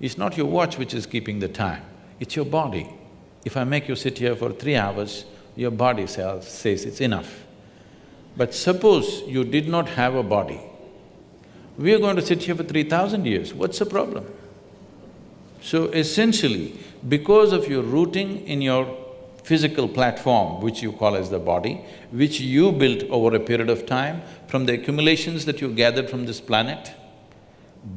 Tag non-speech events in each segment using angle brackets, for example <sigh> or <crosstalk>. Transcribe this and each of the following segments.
It's not your watch which is keeping the time, it's your body. If I make you sit here for three hours, your body says, says it's enough. But suppose you did not have a body, we are going to sit here for three thousand years, what's the problem? So essentially, because of your rooting in your physical platform, which you call as the body, which you built over a period of time from the accumulations that you gathered from this planet,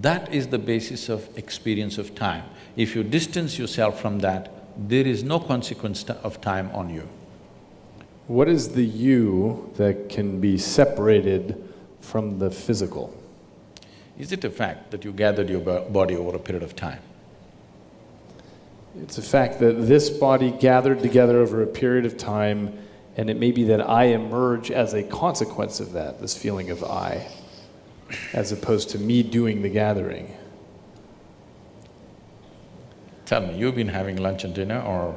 that is the basis of experience of time. If you distance yourself from that, there is no consequence of time on you. What is the you that can be separated from the physical? Is it a fact that you gathered your body over a period of time? It's a fact that this body gathered together over a period of time, and it may be that I emerge as a consequence of that, this feeling of I, as opposed to me doing the gathering. Tell me, you've been having lunch and dinner or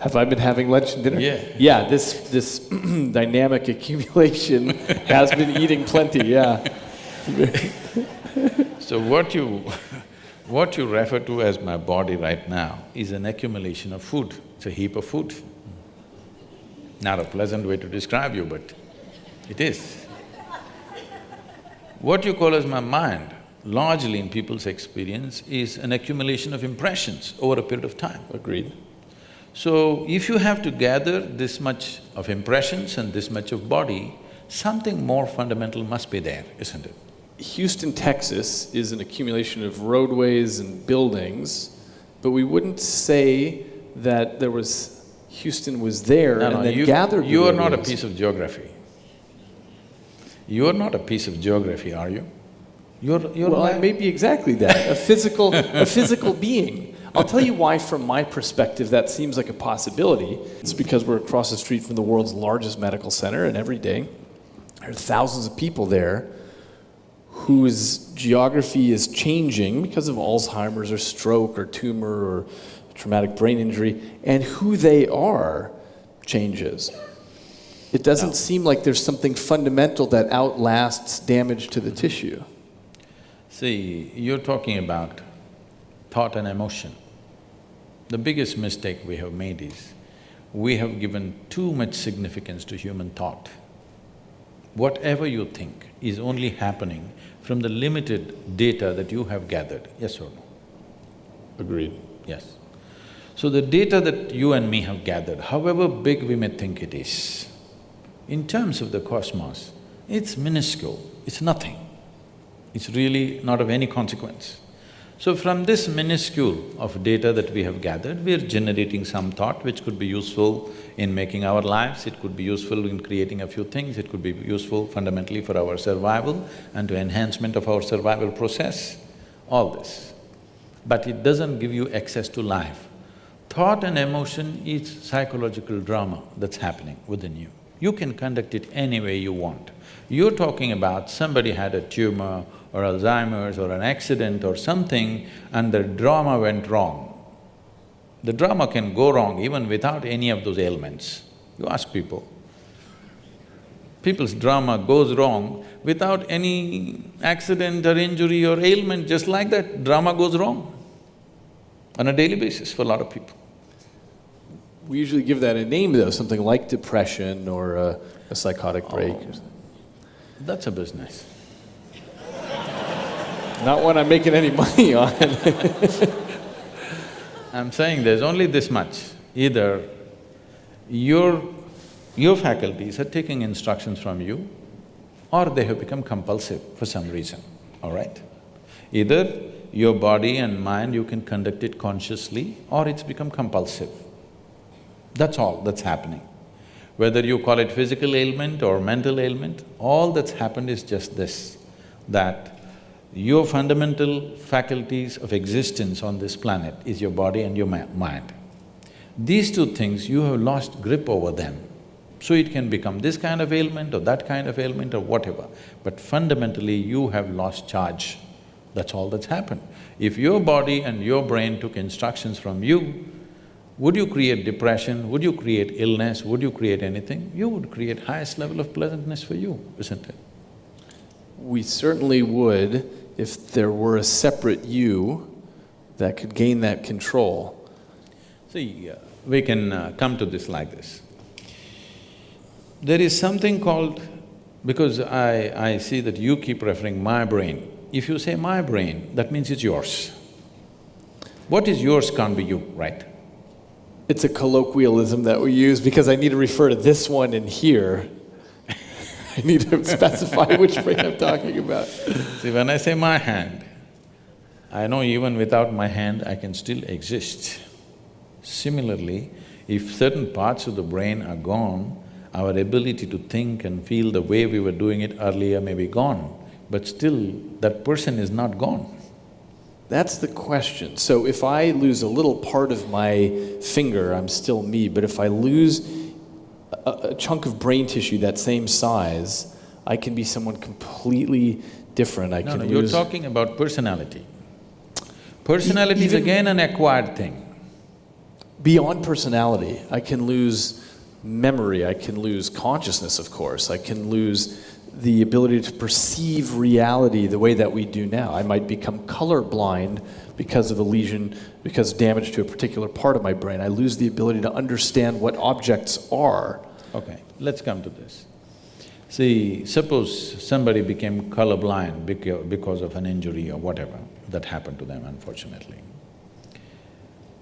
have I been having lunch and dinner? Yeah. Yeah, this, this <clears throat> dynamic accumulation <laughs> has been eating plenty, yeah. <laughs> so what you, what you refer to as my body right now is an accumulation of food. It's a heap of food. Not a pleasant way to describe you, but it is. What you call as my mind, largely in people's experience, is an accumulation of impressions over a period of time. Agreed. So, if you have to gather this much of impressions and this much of body, something more fundamental must be there, isn't it? Houston, Texas is an accumulation of roadways and buildings, but we wouldn't say that there was… Houston was there no, and no, then you, gathered You are not a piece of geography. You are not a piece of geography, are you? You're… you're well, I may be exactly that, a physical… a physical being. I'll tell you why, from my perspective, that seems like a possibility. It's because we're across the street from the world's largest medical center, and every day there are thousands of people there whose geography is changing because of Alzheimer's or stroke or tumor or traumatic brain injury, and who they are changes. It doesn't no. seem like there's something fundamental that outlasts damage to the tissue. See, you're talking about thought and emotion. The biggest mistake we have made is, we have given too much significance to human thought. Whatever you think is only happening from the limited data that you have gathered, yes or no? Agreed. Yes. So the data that you and me have gathered, however big we may think it is, in terms of the cosmos, it's minuscule, it's nothing. It's really not of any consequence. So from this minuscule of data that we have gathered, we are generating some thought which could be useful in making our lives, it could be useful in creating a few things, it could be useful fundamentally for our survival and to enhancement of our survival process, all this. But it doesn't give you access to life. Thought and emotion is psychological drama that's happening within you. You can conduct it any way you want. You're talking about somebody had a tumor or Alzheimer's or an accident or something and the drama went wrong. The drama can go wrong even without any of those ailments. You ask people. People's drama goes wrong without any accident or injury or ailment, just like that, drama goes wrong on a daily basis for a lot of people. We usually give that a name though, something like depression or a, a psychotic break. Oh, that's a business. Not one I'm making any money <laughs> on. I'm saying there's only this much. Either your, your faculties are taking instructions from you or they have become compulsive for some reason, all right? Either your body and mind, you can conduct it consciously or it's become compulsive. That's all that's happening. Whether you call it physical ailment or mental ailment, all that's happened is just this, that your fundamental faculties of existence on this planet is your body and your mind. These two things, you have lost grip over them. So it can become this kind of ailment or that kind of ailment or whatever, but fundamentally you have lost charge. That's all that's happened. If your body and your brain took instructions from you, would you create depression, would you create illness, would you create anything? You would create highest level of pleasantness for you, isn't it? We certainly would if there were a separate you that could gain that control. See, uh, we can uh, come to this like this. There is something called, because I, I see that you keep referring my brain. If you say my brain, that means it's yours. What is yours can't be you, right? It's a colloquialism that we use because I need to refer to this one in here. <laughs> I need to <laughs> specify which brain I'm talking about. See, when I say my hand, I know even without my hand, I can still exist. Similarly, if certain parts of the brain are gone, our ability to think and feel the way we were doing it earlier may be gone, but still that person is not gone. That's the question. So if I lose a little part of my finger, I'm still me, but if I lose a, a chunk of brain tissue that same size, I can be someone completely different. I No, can no, you're talking about personality. Personality is again an acquired thing. beyond personality. I can lose memory, I can lose consciousness, of course. I can lose the ability to perceive reality the way that we do now. I might become colorblind because of a lesion, because damage to a particular part of my brain. I lose the ability to understand what objects are. Okay, let's come to this. See, suppose somebody became colorblind beca- because of an injury or whatever that happened to them unfortunately.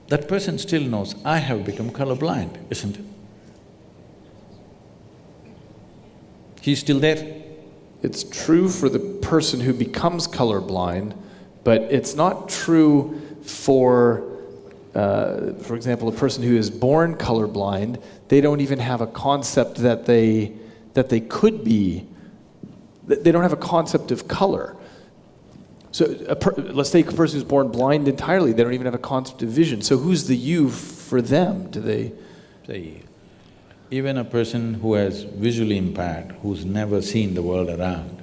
That person still knows, I have become colorblind, isn't it? He's still there. It's true for the person who becomes colorblind, but it's not true for, uh, for example, a person who is born colorblind. They don't even have a concept that they, that they could be, they don't have a concept of color. So let's take a person who's born blind entirely, they don't even have a concept of vision. So who's the you for them? Do they, See, even a person who has visually impaired, who's never seen the world around,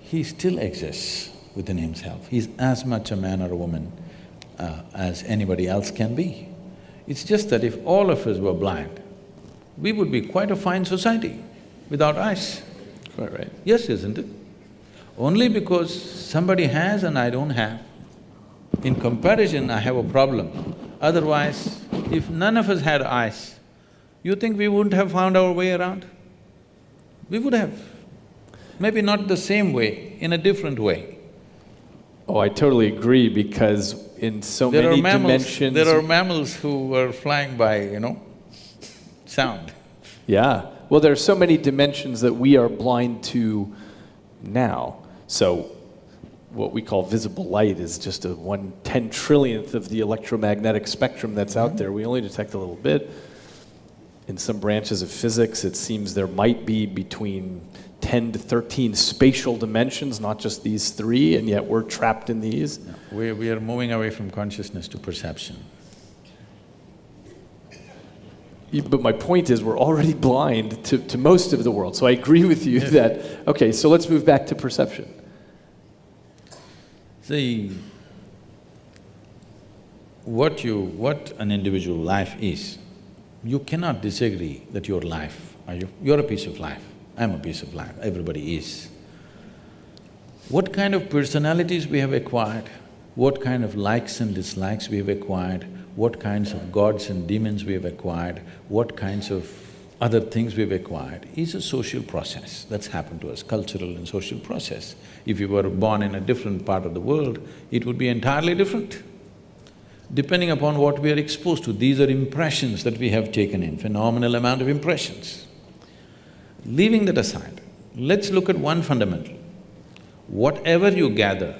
he still exists within himself. He's as much a man or a woman uh, as anybody else can be. It's just that if all of us were blind, we would be quite a fine society without eyes. right, right. Yes, isn't it? Only because somebody has and I don't have. In comparison, I have a problem. Otherwise, if none of us had eyes, you think we wouldn't have found our way around? We would have. Maybe not the same way, in a different way. Oh, I totally agree because in so There many are mammals… dimensions. there are mammals who are flying by, you know, sound. Yeah. Well, there are so many dimensions that we are blind to now. So, what we call visible light is just a one ten trillionth of the electromagnetic spectrum that's out mm-hmm. there. We only detect a little bit. In some branches of physics, it seems there might be between 10 to 13 spatial dimensions, not just these three, and yet we're trapped in these. We, we are moving away from consciousness to perception. But my point is, we're already blind to, to most of the world. So I agree with you that, okay, so let's move back to perception. See, what you… what an individual life is, you cannot disagree that your life, are you? You're a piece of life, I'm a piece of life, everybody is. What kind of personalities we have acquired, what kind of likes and dislikes we have acquired, what kinds of gods and demons we have acquired, what kinds of other things we've acquired is a social process that's happened to us, cultural and social process. If you were born in a different part of the world, it would be entirely different. Depending upon what we are exposed to, these are impressions that we have taken in, phenomenal amount of impressions. Leaving that aside, let's look at one fundamental. Whatever you gather,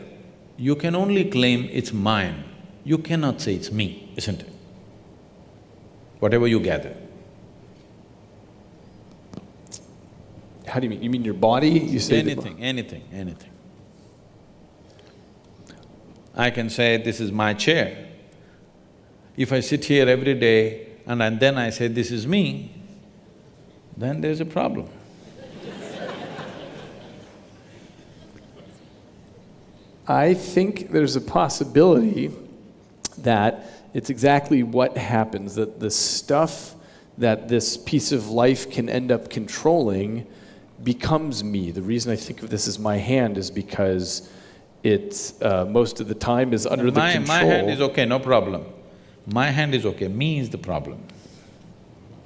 you can only claim it's mine, you cannot say it's me, isn't it? Whatever you gather. How do you mean? You mean your body? You say Anything, anything, anything. I can say, this is my chair. If I sit here every day and, and then I say, this is me, then there's a problem. <laughs> I think there's a possibility that it's exactly what happens that the stuff that this piece of life can end up controlling becomes me. The reason I think of this as my hand is because it uh, most of the time is under the my, control. my hand is okay, no problem. My hand is okay, me is the problem.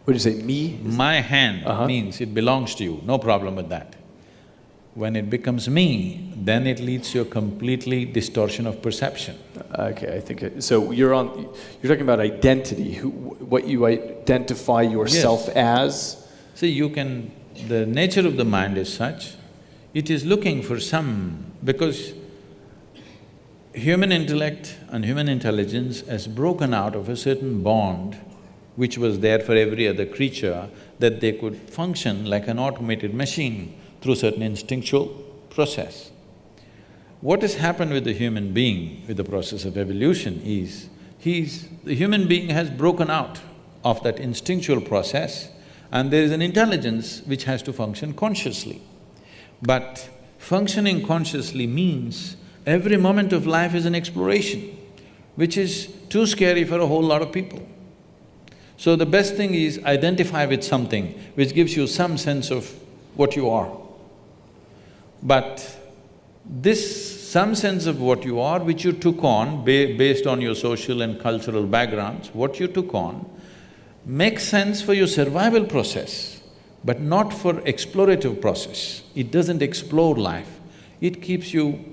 What do you say, me? My hand Uh-huh. means it belongs to you, no problem with that. When it becomes me, then it leads to a completely distortion of perception. Okay, I think, it- so you're on, you're talking about identity, who, what you identify yourself as? See, you can… the nature of the mind is such, it is looking for some… because human intellect and human intelligence has broken out of a certain bond which was there for every other creature, that they could function like an automated machine through certain instinctual process. What has happened with the human being with the process of evolution is, he's… the human being has broken out of that instinctual process and there is an intelligence which has to function consciously. But functioning consciously means every moment of life is an exploration, which is too scary for a whole lot of people. So the best thing is identify with something which gives you some sense of what you are. But this some sense of what you are, which you took on ba based on your social and cultural backgrounds, what you took on, makes sense for your survival process, but not for explorative process. It doesn't explore life, it keeps you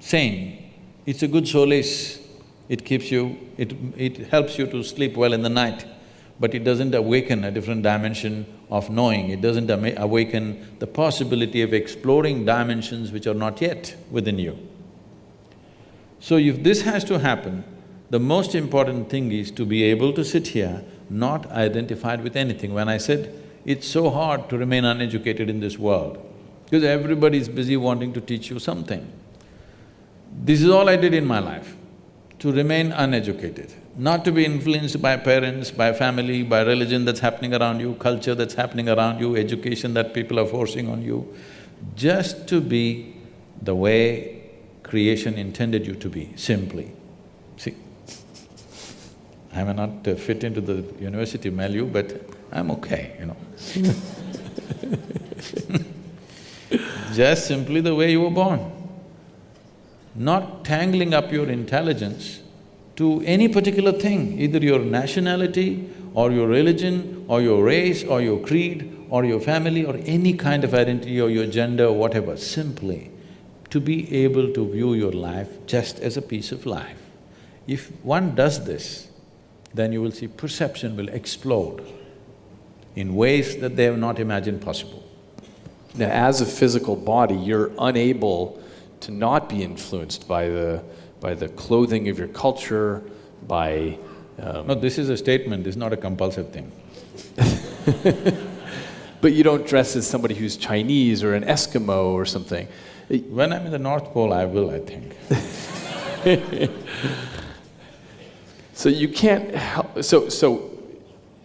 sane. It's a good solace, it keeps you… it… it helps you to sleep well in the night, but it doesn't awaken a different dimension of knowing, it doesn't awaken the possibility of exploring dimensions which are not yet within you. So if this has to happen, the most important thing is to be able to sit here not identified with anything. When I said, it's so hard to remain uneducated in this world, because everybody is busy wanting to teach you something. This is all I did in my life, to remain uneducated, not to be influenced by parents, by family, by religion that's happening around you, culture that's happening around you, education that people are forcing on you, just to be the way creation intended you to be, simply. See, I may not uh, fit into the university milieu, but I'm okay, you know. <laughs> Just simply the way you were born. Not tangling up your intelligence to any particular thing, either your nationality or your religion or your race or your creed or your family or any kind of identity or your gender or whatever, simply to be able to view your life just as a piece of life. If one does this, then you will see perception will explode in ways that they have not imagined possible. Now, as a physical body, you're unable to not be influenced by the, by the clothing of your culture, by, um, No, this is a statement, this is not a compulsive thing. <laughs> but you don't dress as somebody who's Chinese or an Eskimo or something. When I'm in the North Pole, I will, I think. <laughs> So you can't help, so, so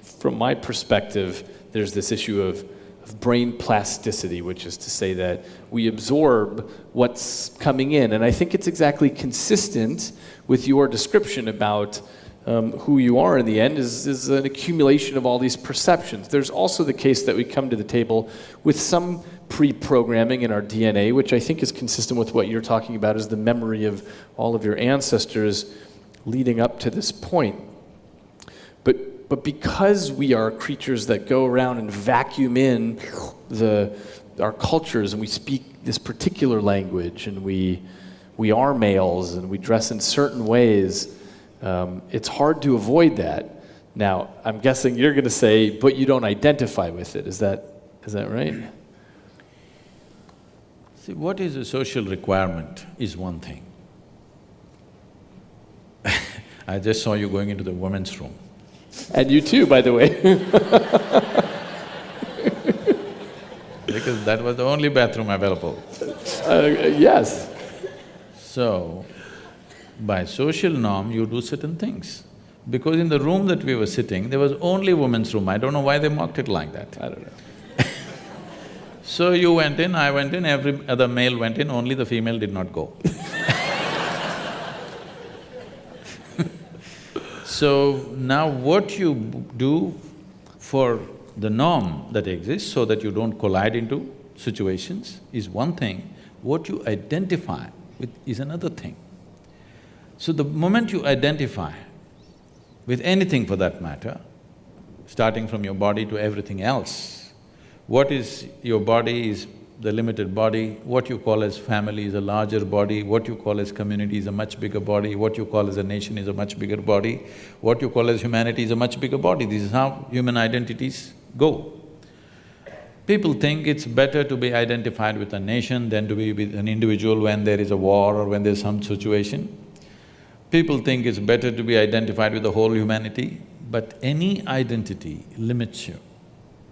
from my perspective, there's this issue of, of brain plasticity, which is to say that we absorb what's coming in. And I think it's exactly consistent with your description about um, who you are in the end is, is an accumulation of all these perceptions. There's also the case that we come to the table with some pre-programming in our DNA, which I think is consistent with what you're talking about is the memory of all of your ancestors leading up to this point. But, because we are creatures that go around and vacuum in the, our cultures and we speak this particular language and we, we are males and we dress in certain ways, um, it's hard to avoid that. Now, I'm guessing you're going to say, but you don't identify with it. Is that, is that right? See, what is a social requirement is one thing. <laughs> I just saw you going into the women's room. And you too, by the way. because that was the only bathroom available. uh, yes. So, by social norm, you do certain things. Because in the room that we were sitting, there was only women's room. I don't know why they marked it like that. I don't know. <laughs> So you went in, I went in, every other male went in, only the female did not go. <laughs> So now what you do for the norm that exists so that you don't collide into situations is one thing. What you identify with, is another thing. So the moment you identify with anything for that matter, starting from your body to everything else, what is your body is the limited body, what you call as family is a larger body, what you call as community is a much bigger body, what you call as a nation is a much bigger body, what you call as humanity is a much bigger body. This is how human identities go. People think it's better to be identified with a nation than to be with an individual when there is a war or when there's some situation. People think it's better to be identified with the whole humanity, but any identity limits you.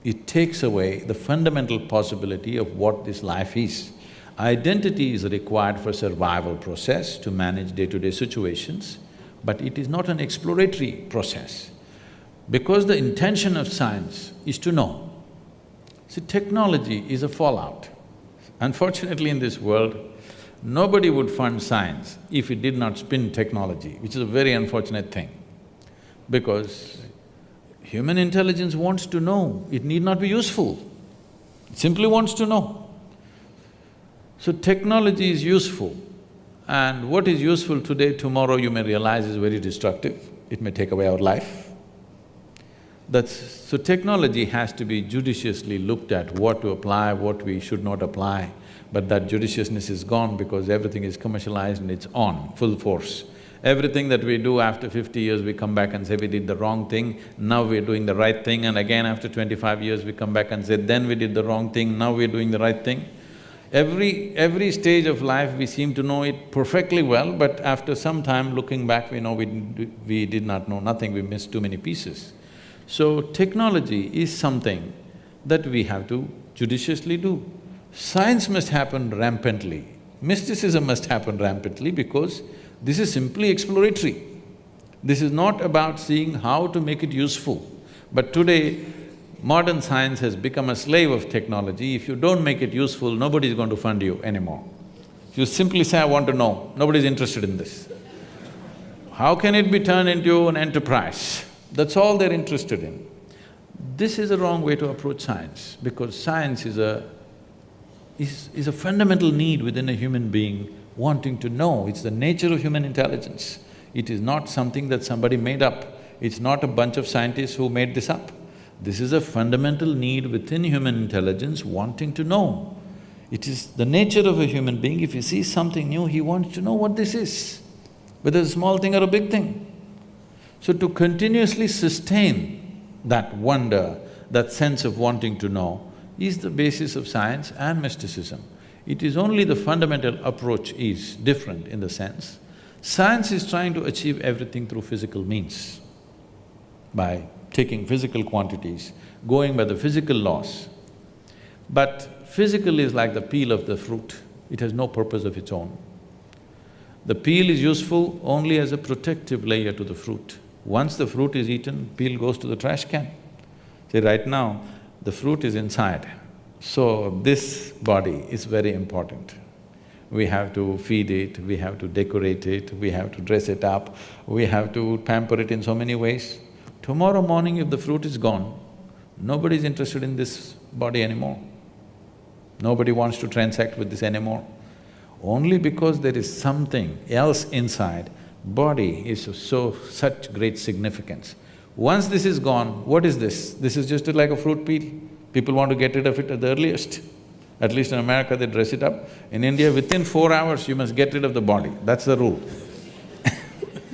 It takes away the fundamental possibility of what this life is. Identity is required for survival process to manage day-to-day -day situations, but it is not an exploratory process. Because the intention of science is to know. See, technology is a fallout. Unfortunately in this world, nobody would fund science if it did not spin technology, which is a very unfortunate thing. Because Human intelligence wants to know, it need not be useful, it simply wants to know. So technology is useful and what is useful today, tomorrow you may realize is very destructive, it may take away our life. That's… so technology has to be judiciously looked at, what to apply, what we should not apply. But that judiciousness is gone because everything is commercialized and it's on, full force. Everything that we do after fifty years, we come back and say we did the wrong thing, now we're doing the right thing and again after twenty-five years we come back and say then we did the wrong thing, now we're doing the right thing. Every… every stage of life we seem to know it perfectly well, but after some time looking back we know we, we did not know nothing, we missed too many pieces. So technology is something that we have to judiciously do. Science must happen rampantly, mysticism must happen rampantly because this is simply exploratory. This is not about seeing how to make it useful. But today, modern science has become a slave of technology. If you don't make it useful, nobody is going to fund you anymore. If you simply say, I want to know, nobody is interested in this. How can it be turned into an enterprise? That's all they're interested in. This is a wrong way to approach science, because science is a… is, is a fundamental need within a human being wanting to know, it's the nature of human intelligence. It is not something that somebody made up, it's not a bunch of scientists who made this up. This is a fundamental need within human intelligence wanting to know. It is the nature of a human being, if he sees something new, he wants to know what this is, whether it's a small thing or a big thing. So to continuously sustain that wonder, that sense of wanting to know, is the basis of science and mysticism. It is only the fundamental approach is different in the sense, science is trying to achieve everything through physical means, by taking physical quantities, going by the physical laws. But physical is like the peel of the fruit, it has no purpose of its own. The peel is useful only as a protective layer to the fruit. Once the fruit is eaten, peel goes to the trash can. See, right now, the fruit is inside, so this body is very important. We have to feed it, we have to decorate it, we have to dress it up, we have to pamper it in so many ways. Tomorrow morning if the fruit is gone, nobody is interested in this body anymore. Nobody wants to transact with this anymore. Only because there is something else inside, body is so… such great significance. Once this is gone, what is this? This is just like a fruit peel. People want to get rid of it at the earliest. At least in America, they dress it up. In India, within four hours, you must get rid of the body, that's the rule. <laughs>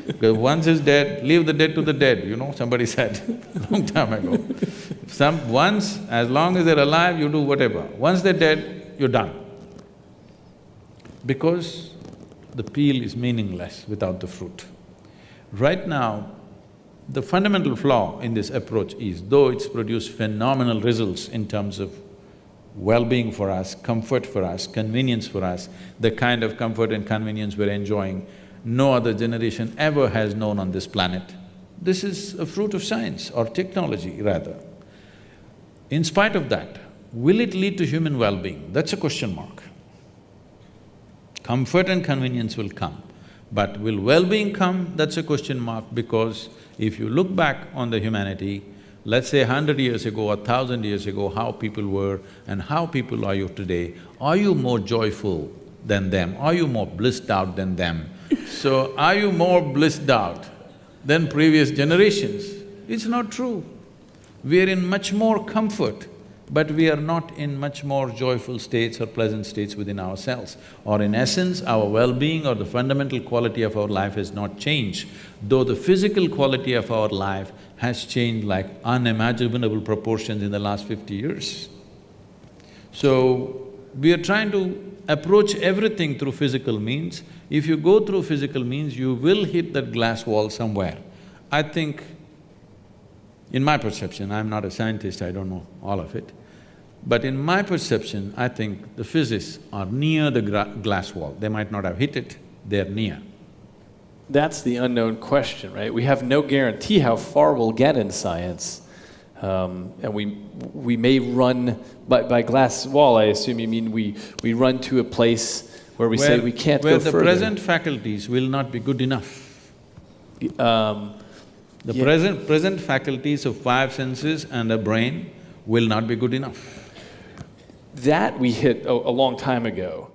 Because once it's dead, leave the dead to the dead, you know, somebody <laughs> said long time ago. Some… once, as long as they're alive, you do whatever. Once they're dead, you're done. Because the peel is meaningless without the fruit. Right now, the fundamental flaw in this approach is, though it's produced phenomenal results in terms of well-being for us, comfort for us, convenience for us, the kind of comfort and convenience we're enjoying, no other generation ever has known on this planet. This is a fruit of science or technology rather. In spite of that, will it lead to human well-being? That's a question mark. Comfort and convenience will come, but will well-being come? That's a question mark because if you look back on the humanity, let's say hundred years ago, a thousand years ago, how people were and how people are you today, are you more joyful than them? Are you more blissed out than them? <laughs> so, are you more blissed out than previous generations? It's not true. We are in much more comfort, but we are not in much more joyful states or pleasant states within ourselves. Or in essence, our well-being or the fundamental quality of our life has not changed, though the physical quality of our life has changed like unimaginable proportions in the last fifty years. So, we are trying to approach everything through physical means. If you go through physical means, you will hit that glass wall somewhere. I think, in my perception, I'm not a scientist, I don't know all of it, but in my perception, I think the physicists are near the glass wall. They might not have hit it, they're near. That's the unknown question, right? We have no guarantee how far we'll get in science. Um, and we, we may run by, by glass wall, I assume you mean we, we run to a place where we where, say we can't go where go the present faculties will not be good enough. Um, The Yeah. present… present faculties of five senses and a brain will not be good enough. that we hit a, a long time ago.